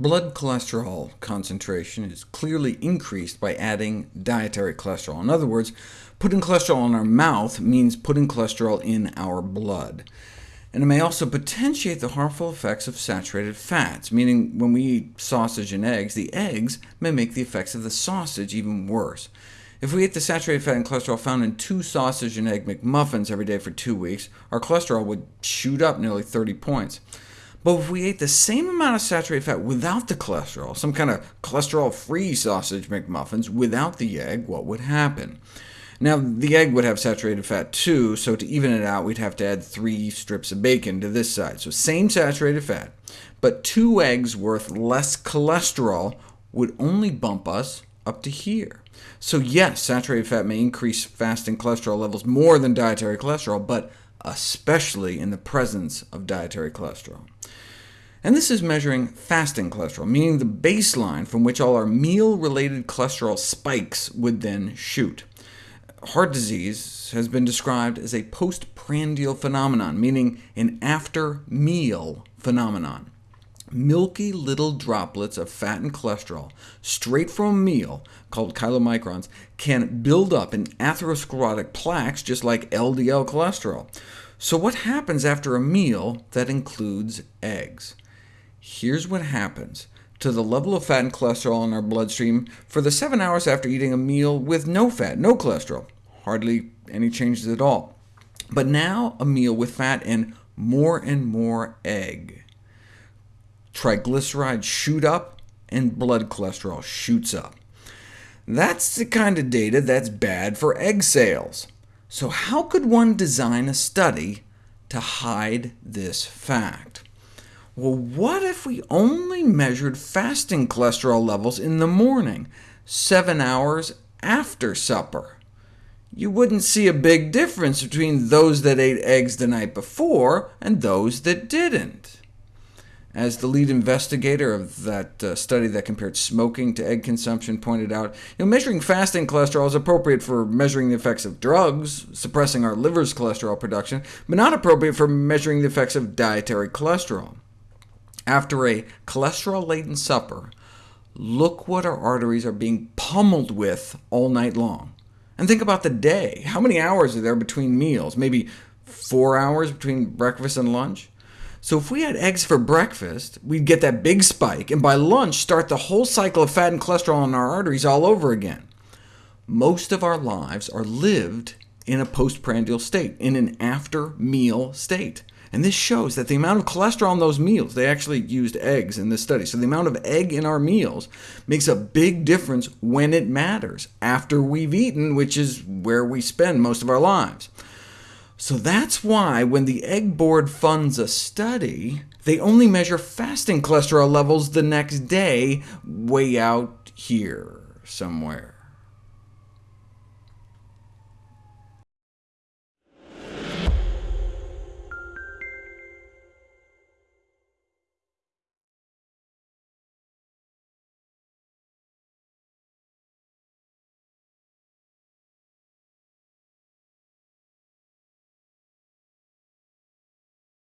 Blood cholesterol concentration is clearly increased by adding dietary cholesterol. In other words, putting cholesterol in our mouth means putting cholesterol in our blood. And it may also potentiate the harmful effects of saturated fats, meaning when we eat sausage and eggs, the eggs may make the effects of the sausage even worse. If we ate the saturated fat and cholesterol found in two sausage and egg McMuffins every day for two weeks, our cholesterol would shoot up nearly 30 points. But if we ate the same amount of saturated fat without the cholesterol, some kind of cholesterol-free sausage McMuffins without the egg, what would happen? Now, the egg would have saturated fat too, so to even it out, we'd have to add three strips of bacon to this side. So same saturated fat, but two eggs worth less cholesterol would only bump us up to here. So yes, saturated fat may increase fasting cholesterol levels more than dietary cholesterol, but especially in the presence of dietary cholesterol. And this is measuring fasting cholesterol, meaning the baseline from which all our meal-related cholesterol spikes would then shoot. Heart disease has been described as a postprandial phenomenon, meaning an after-meal phenomenon. Milky little droplets of fat and cholesterol, straight from a meal, called chylomicrons, can build up in atherosclerotic plaques just like LDL cholesterol. So what happens after a meal that includes eggs? Here's what happens to the level of fat and cholesterol in our bloodstream for the 7 hours after eating a meal with no fat, no cholesterol, hardly any changes at all. But now a meal with fat and more and more egg. Triglycerides shoot up, and blood cholesterol shoots up. That's the kind of data that's bad for egg sales. So how could one design a study to hide this fact? Well, what if we only measured fasting cholesterol levels in the morning, 7 hours after supper? You wouldn't see a big difference between those that ate eggs the night before and those that didn't. As the lead investigator of that uh, study that compared smoking to egg consumption pointed out, you know, measuring fasting cholesterol is appropriate for measuring the effects of drugs, suppressing our liver's cholesterol production, but not appropriate for measuring the effects of dietary cholesterol. After a cholesterol-laden supper, look what our arteries are being pummeled with all night long. And think about the day. How many hours are there between meals? Maybe four hours between breakfast and lunch? So if we had eggs for breakfast, we'd get that big spike, and by lunch start the whole cycle of fat and cholesterol in our arteries all over again. Most of our lives are lived in a postprandial state, in an after-meal state. And this shows that the amount of cholesterol in those meals, they actually used eggs in this study, so the amount of egg in our meals makes a big difference when it matters, after we've eaten, which is where we spend most of our lives. So that's why when the Egg Board funds a study, they only measure fasting cholesterol levels the next day, way out here somewhere.